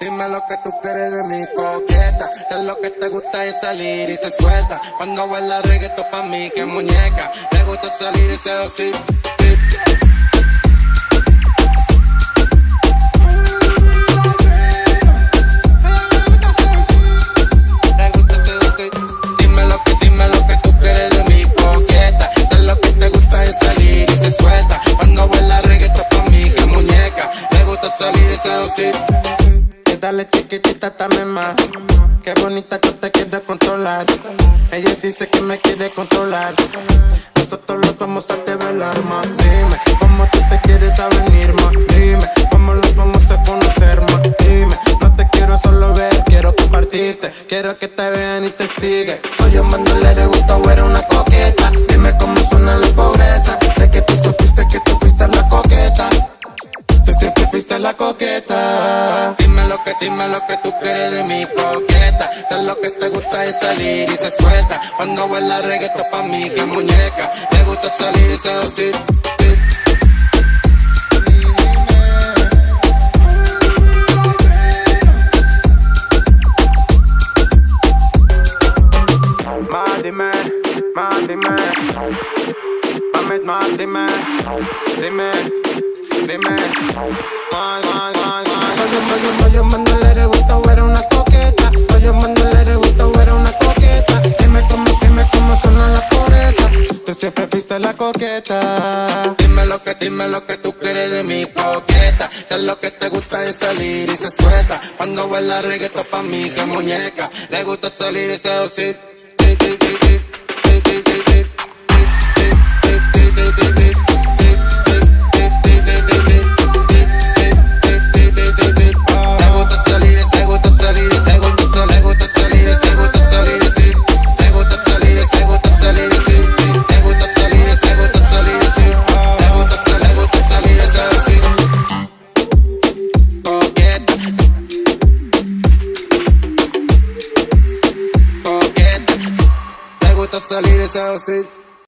Dime lo que, tú quieres de mi coqueta. Sé lo que te gusta es salir y se suelta. Cuando baila reggaeton pa' mí, que muñeca. Me gusta salir y seducir. Me Salir y seducir. Y dale chiquitita, dame más. Qué bonita que te quiere controlar. Ella dice que me quiere controlar. Nosotros los vamos a develar más. Dime, ¿cómo tú te quieres a venir más? Dime, ¿cómo los vamos a conocer más? Dime, no te quiero solo ver, quiero compartirte. Quiero que te vean y te sigan. Soy un mandolero, le gusta o eres una coqueta. La coqueta. Dime lo que, dime lo que tú quieres de mi coqueta. Sé lo que te gusta es salir y se suelta. Cuando baila reggaeton pa' mí, que muñeca. Me gusta salir y seducir. Dime, más dime. Más dime, dime, dime. Más, más, más, más. Oye, oye, oye, mándale le gusta era una coqueta. Oye, mándale le gusta era una coqueta. Dime cómo, dime cómo suena la pobreza. Tú siempre fuiste la coqueta. Dime lo que, dime lo que tú quieres de mi coqueta. Sé lo que te gusta es salir y se suelta. Cuando baila reggaeton pa' mí, que muñeca. Le gusta salir y seducir. Le Coqueta. Le gusta salir y seducir.